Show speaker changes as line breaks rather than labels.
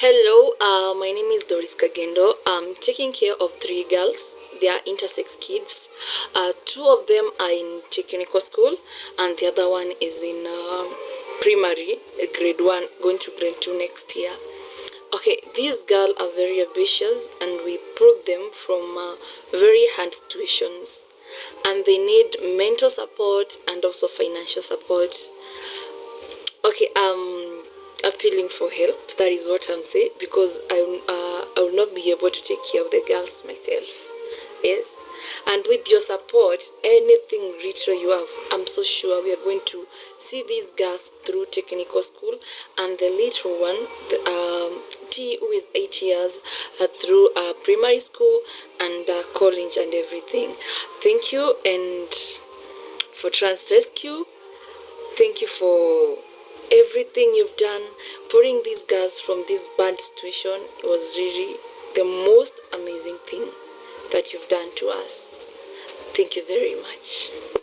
Hello, uh, my name is Doris Kagendo. I'm taking care of three girls. They are intersex kids. Uh, two of them are in technical school, and the other one is in uh, primary, grade one, going to grade two next year. Okay, these girls are very ambitious, and we pulled them from uh, very hard situations, and they need mental support and also financial support. Okay, um appealing for help. That is what I'm saying because I, uh, I will not be able to take care of the girls myself. Yes. And with your support, anything richer you have, I'm so sure we are going to see these girls through technical school and the little one, the, um, T, who is eight years, uh, through uh, primary school and uh, college and everything. Thank you and for Trans Rescue. Thank you for everything you've done putting these girls from this bad situation was really the most amazing thing that you've done to us. Thank you very much